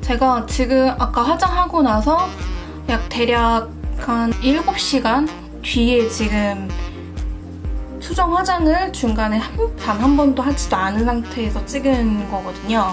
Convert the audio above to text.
제가 지금 아까 화장하고 나서 약 대략 한 7시간 뒤에 지금 수정 화장을 중간에 단 한 번도 하지도 않은 상태에서 찍은 거거든요.